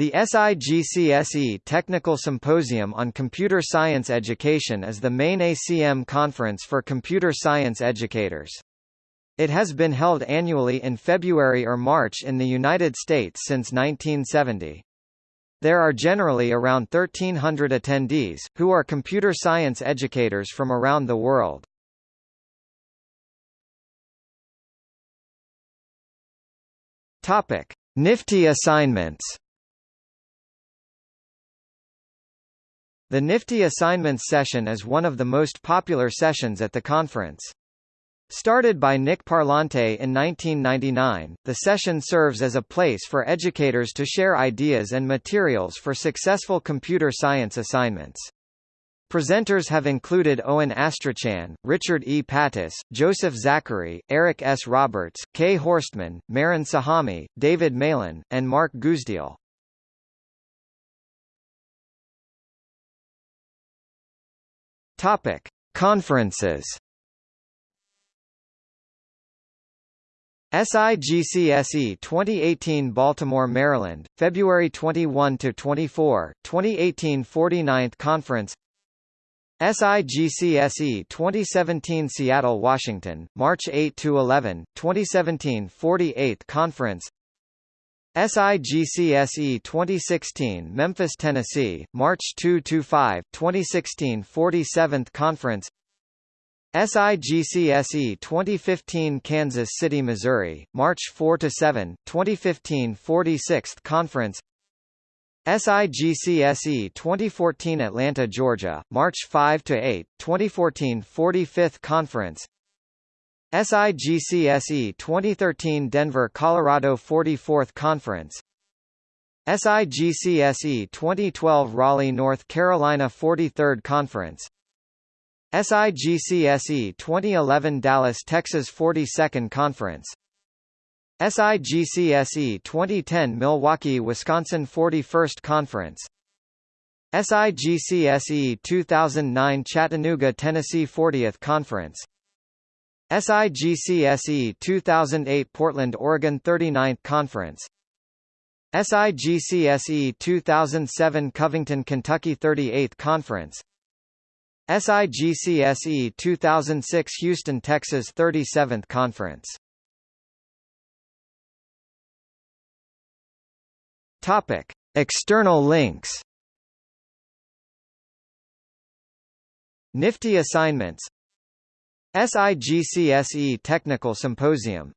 The SIGCSE Technical Symposium on Computer Science Education is the main ACM conference for computer science educators. It has been held annually in February or March in the United States since 1970. There are generally around 1,300 attendees, who are computer science educators from around the world. Topic. Nifty assignments The Nifty Assignments session is one of the most popular sessions at the conference. Started by Nick Parlante in 1999, the session serves as a place for educators to share ideas and materials for successful computer science assignments. Presenters have included Owen Astrachan, Richard E. Pattis, Joseph Zachary, Eric S. Roberts, Cay Horstmann, Mehran Sahami, David Malan, and Mark Guzdial. Topic: Conferences. SIGCSE 2018 Baltimore, Maryland, February 21 to 24, 2018 49th Conference. SIGCSE 2017 Seattle, Washington, March 8 to 11, 2017 48th Conference. SIGCSE 2016 Memphis, Tennessee, March 2–5, 2016 47th Conference. SIGCSE 2015 Kansas City, Missouri, March 4–7, 2015 46th Conference. SIGCSE 2014 Atlanta, Georgia, March 5–8, 2014 45th Conference SIGCSE 2013 Denver, Colorado 44th Conference. SIGCSE 2012 Raleigh, North Carolina 43rd Conference. SIGCSE 2011 Dallas, Texas 42nd Conference. SIGCSE 2010 Milwaukee, Wisconsin 41st Conference. SIGCSE 2009 Chattanooga, Tennessee 40th Conference SIGCSE 2008 Portland, Oregon 39th Conference. SIGCSE 2007 Covington, Kentucky 38th Conference. SIGCSE 2006 Houston, Texas 37th Conference. Topic: External links. Nifty assignments SIGCSE Technical Symposium